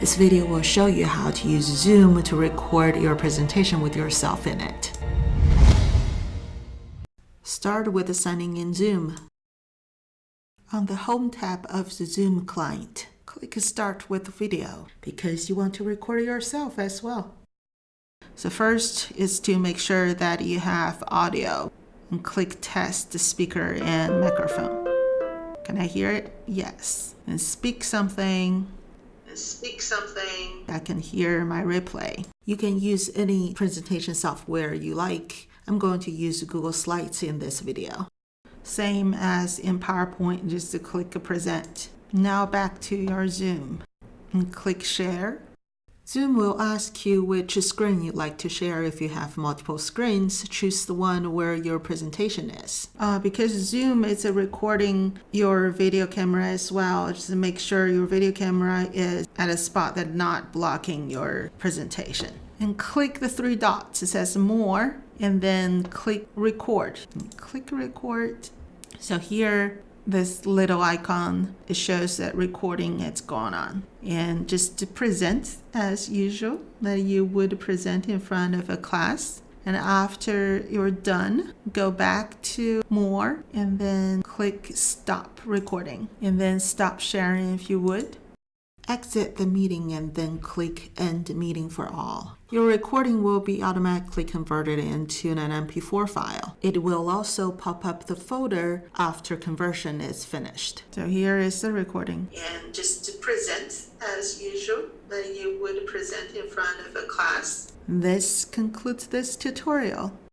This video will show you how to use Zoom to record your presentation with yourself in it. Start with signing in Zoom. On the Home tab of the Zoom client, click Start with Video because you want to record yourself as well. So first is to make sure that you have audio and click Test the speaker and microphone. Can I hear it? Yes. And speak something speak something. I can hear my replay. You can use any presentation software you like. I'm going to use Google Slides in this video. Same as in PowerPoint, just to click Present. Now back to your Zoom and click Share. Zoom will ask you which screen you'd like to share. If you have multiple screens, choose the one where your presentation is. Uh, because Zoom is recording your video camera as well, just make sure your video camera is at a spot that's not blocking your presentation. And click the three dots. It says More, and then click Record. Click Record. So here this little icon it shows that recording has gone on. And just to present as usual that you would present in front of a class. And after you're done go back to more and then click stop recording. And then stop sharing if you would exit the meeting and then click end meeting for all. Your recording will be automatically converted into an MP4 file. It will also pop up the folder after conversion is finished. So here is the recording. And just to present as usual, that you would present in front of a class. This concludes this tutorial.